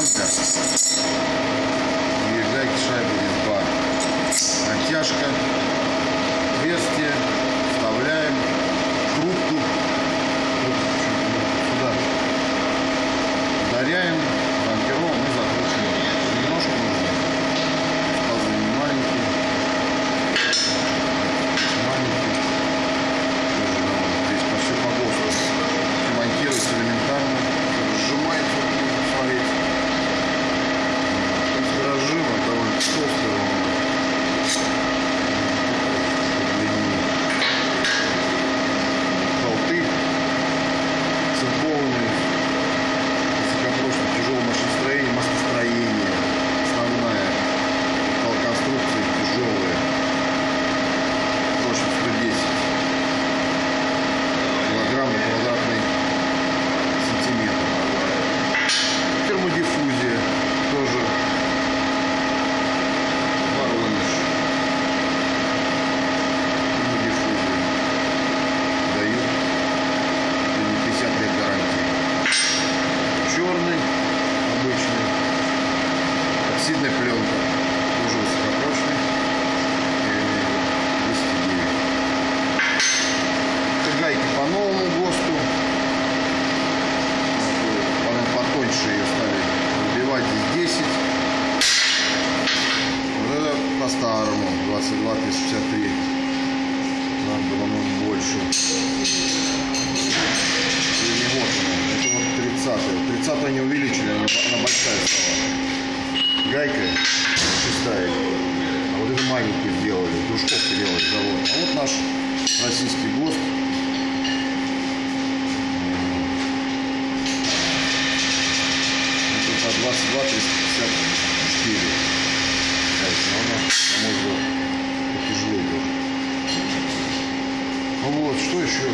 штанга Оксидная пленка. Тоже высокопрочный. Я имею в виду 209. Это гайки по новому ГОСТу. Она потоньше ее стали вбивать здесь 10. Вот это по-старому 22 363. Нам было ну, больше. Или не вот это вот 30 30 они увеличили, она, она большая стала. Гайка шестая. А вот это маленькую сделали, дружковку делали завод. А вот наш российский ГОСТ. Это по 22 354. Но она, на мой взгляд, потяжелее. Ну вот, что еще?